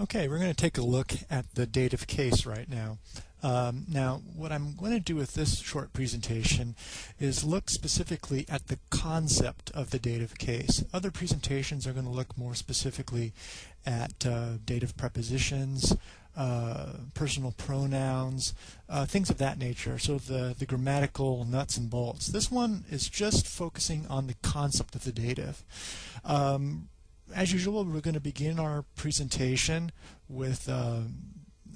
Okay, we're going to take a look at the dative case right now. Um, now, what I'm going to do with this short presentation is look specifically at the concept of the dative case. Other presentations are going to look more specifically at uh, dative prepositions, uh, personal pronouns, uh, things of that nature, so the, the grammatical nuts and bolts. This one is just focusing on the concept of the dative. Um, as usual, we're going to begin our presentation with uh,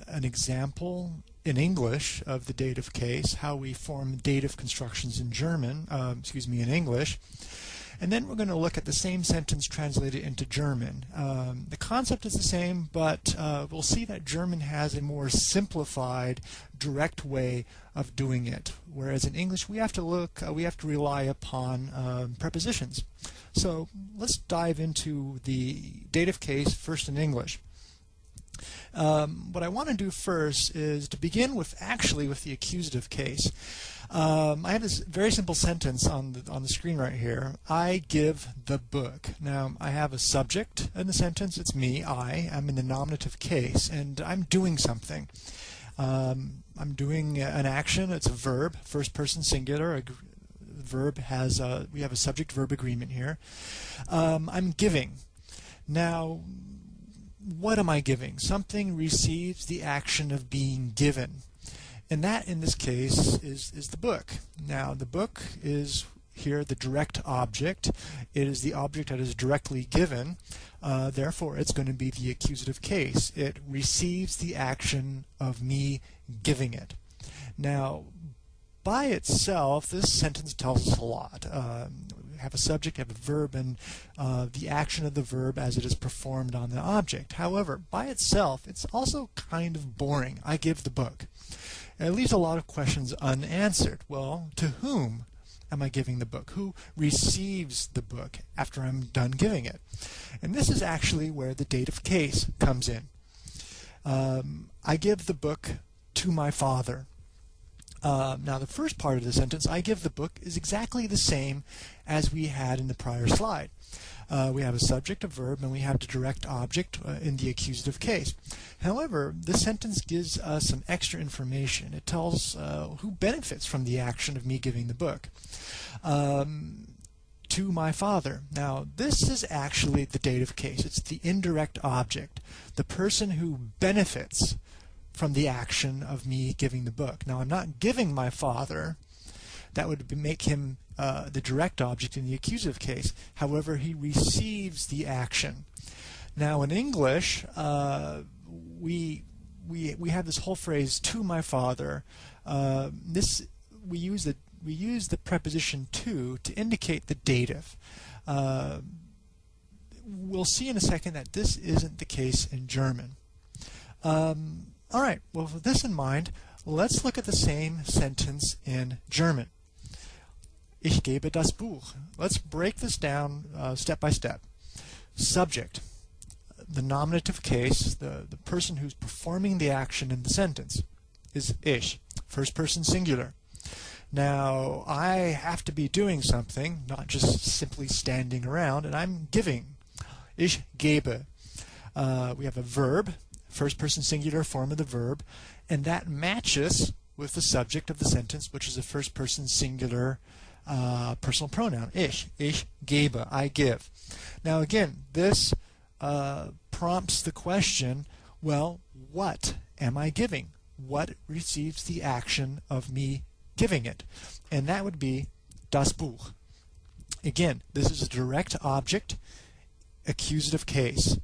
an example in English of the dative case, how we form dative constructions in German, uh, excuse me, in English. And then we're going to look at the same sentence translated into German. Um, the concept is the same, but uh, we'll see that German has a more simplified, direct way of doing it. Whereas in English, we have to look, uh, we have to rely upon um, prepositions. So let's dive into the dative case first in English. Um, what I want to do first is to begin with actually with the accusative case. Um, I have this very simple sentence on the, on the screen right here. I give the book. Now, I have a subject in the sentence. It's me, I. I'm in the nominative case, and I'm doing something. Um, I'm doing an action. It's a verb, first person singular. A verb has a, we have a subject-verb agreement here. Um, I'm giving. Now, what am I giving? Something receives the action of being given. And that, in this case, is, is the book. Now, the book is here the direct object. It is the object that is directly given. Uh, therefore, it's going to be the accusative case. It receives the action of me giving it. Now, by itself, this sentence tells us a lot. Um, have a subject, have a verb, and uh, the action of the verb as it is performed on the object. However, by itself, it's also kind of boring. I give the book. It leaves a lot of questions unanswered. Well, to whom am I giving the book? Who receives the book after I'm done giving it? And this is actually where the dative case comes in. Um, I give the book to my father. Uh, now the first part of the sentence, I give the book, is exactly the same as we had in the prior slide. Uh, we have a subject, a verb, and we have the direct object uh, in the accusative case. However, this sentence gives us some extra information. It tells uh, who benefits from the action of me giving the book. Um, to my father. Now, this is actually the dative case. It's the indirect object, the person who benefits from the action of me giving the book. Now, I'm not giving my father. That would make him uh, the direct object in the accusative case. However, he receives the action. Now, in English, uh, we we we have this whole phrase "to my father." Uh, this we use the we use the preposition "to" to indicate the dative. Uh, we'll see in a second that this isn't the case in German. Um, all right, well, with this in mind, let's look at the same sentence in German. Ich gebe das Buch. Let's break this down uh, step by step. Subject, the nominative case, the, the person who's performing the action in the sentence, is ich, first person singular. Now, I have to be doing something, not just simply standing around, and I'm giving. Ich gebe. Uh, we have a verb, first person singular form of the verb, and that matches with the subject of the sentence, which is a first person singular uh, personal pronoun, ich. Ich gebe, I give. Now again, this uh, prompts the question, well, what am I giving? What receives the action of me giving it? And that would be das Buch. Again, this is a direct object accusative case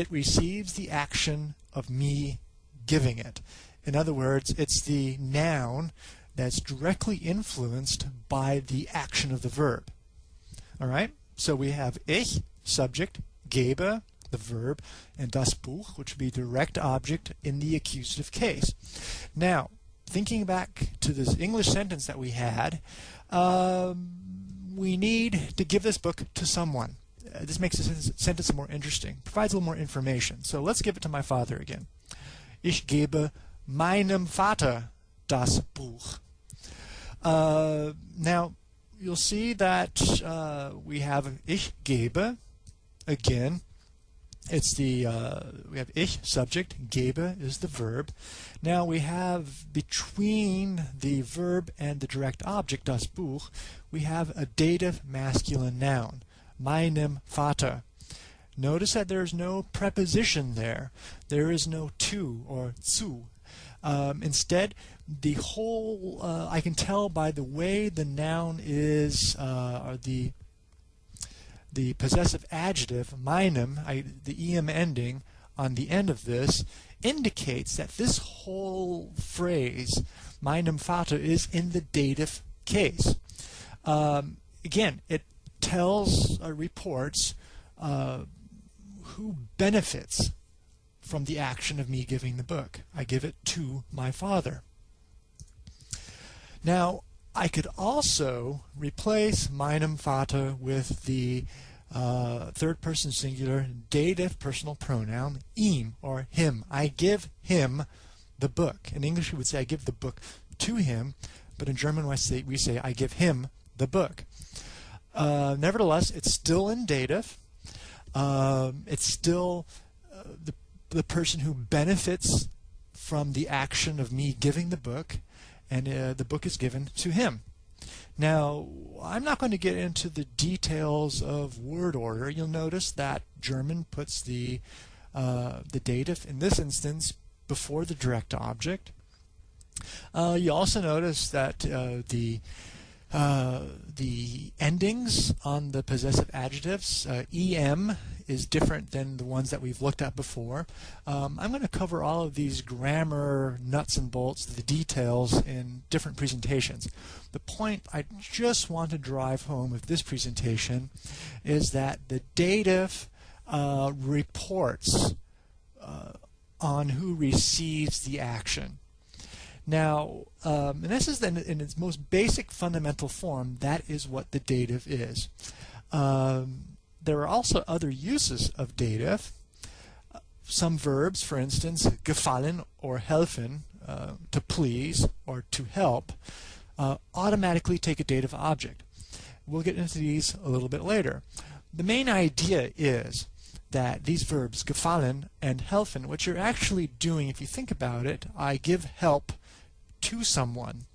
it receives the action of me giving it. In other words, it's the noun that's directly influenced by the action of the verb. All right? So we have ich, subject, gebe, the verb, and das Buch, which would be direct object in the accusative case. Now, thinking back to this English sentence that we had, um, we need to give this book to someone. Uh, this makes the sentence more interesting, provides a little more information. So let's give it to my father again. Ich gebe meinem Vater das Buch. Uh, now, you'll see that uh, we have ich gebe again, it's the uh, we have ich subject, gebe is the verb. Now we have between the verb and the direct object, das Buch, we have a dative masculine noun, meinem Vater. Notice that there's no preposition there. There is no to or zu. Um, instead, the whole, uh, I can tell by the way the noun is, uh, or the the possessive adjective, meinem, I, the em ending on the end of this, indicates that this whole phrase, meinem Vater, is in the dative case. Um, again, it tells, uh, reports uh, who benefits from the action of me giving the book. I give it to my father. Now, I could also replace meinem Vater with the uh, third person singular dative personal pronoun ihm or him. I give him the book. In English we would say I give the book to him, but in German we say, we say I give him the book. Uh, nevertheless, it's still in dative. Um, it's still uh, the, the person who benefits from the action of me giving the book and uh, the book is given to him. Now, I'm not going to get into the details of word order. You'll notice that German puts the uh, the dative in this instance before the direct object. Uh, you also notice that uh, the uh, the endings on the possessive adjectives, uh, em is different than the ones that we've looked at before. Um, I'm going to cover all of these grammar nuts and bolts, the details in different presentations. The point I just want to drive home with this presentation is that the dative uh, reports uh, on who receives the action. Now, um, and this is in, in, its most basic fundamental form, that is what the dative is. Um, there are also other uses of dative. Some verbs, for instance, gefallen or helfen, uh, to please or to help, uh, automatically take a dative object. We'll get into these a little bit later. The main idea is that these verbs, gefallen and helfen, what you're actually doing, if you think about it, I give help to someone.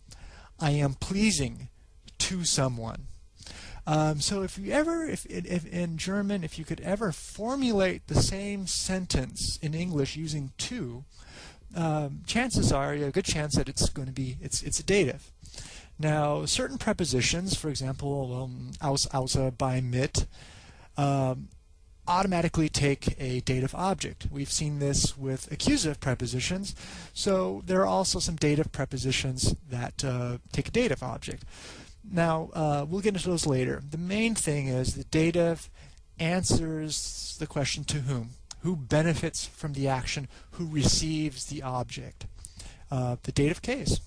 I am pleasing to someone. Um, so if you ever, if, if in German, if you could ever formulate the same sentence in English using to, um, chances are you have a good chance that it's going to be it's it's a dative. Now, certain prepositions, for example, um, aus, außer, bei, mit, um, automatically take a dative object. We've seen this with accusative prepositions, so there are also some dative prepositions that uh, take a dative object. Now, uh, we'll get into those later. The main thing is the dative answers the question to whom. Who benefits from the action? Who receives the object? Uh, the dative case.